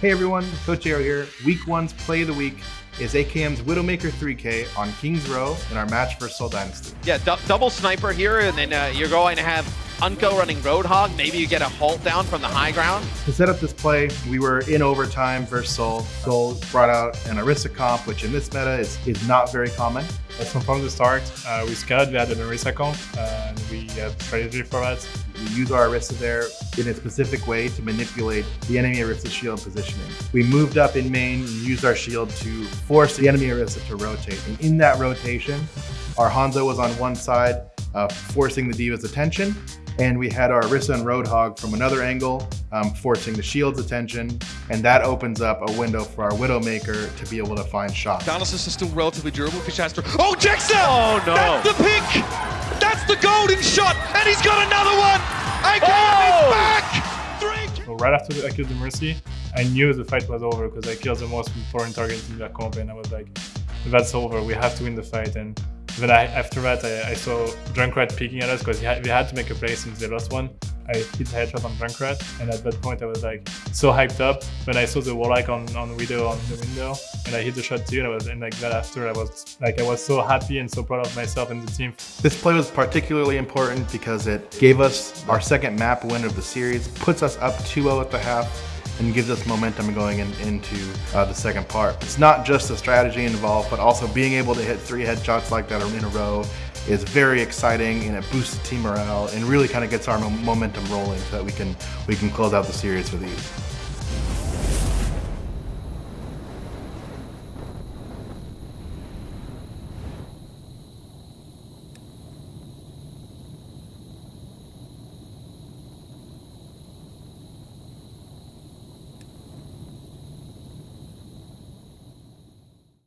Hey everyone, Coach Aero here. Week one's play of the week is AKM's Widowmaker 3K on Kings Row in our match for Seoul Dynasty. Yeah, double sniper here, and then uh, you're going to have uNKOE running Roadhog. Maybe you get a halt down from the high ground. To set up this play, we were in overtime versus Seoul. Seoul brought out an Orisa comp, which in this meta is, is not very common. So from the start, uh, we scouted, we had an Orisa comp, uh, and we had strategy for that. We use our Orisa there in a specific way to manipulate the enemy Orisa shield positioning. We moved up in main and used our shield to force the enemy Orisa to rotate. And in that rotation, our Hanzo was on one side, uh, forcing the D.Va's attention, and we had our Orisa and Roadhog from another angle, um, forcing the shield's attention, and that opens up a window for our Widowmaker to be able to find shots. Dialysis is still relatively durable for Shastra. Oh, Jackson! Oh, no. That's the pick! That's the golden shot, and he's got another one! AKM oh! back! Three! So right after I killed the Mercy, I knew the fight was over because I killed the most important target in the comp, and I was like, that's over, we have to win the fight. And then I, after that, I, I saw Junkrat peeking at us because we had to make a play since they lost one. I hit headshot on Junkrat, and at that point I was like so hyped up. When I saw the Warlock on, on Widow on the window, and I hit the shot too, and I was and like that after I was like I was so happy and so proud of myself and the team. This play was particularly important because it gave us our second map win of the series, puts us up 2-0 at the half, and gives us momentum going in, into uh, the second part. It's not just the strategy involved, but also being able to hit three headshots like that in a row is very exciting and it boosts team morale and really kind of gets our momentum rolling so that we can we can close out the series with ease.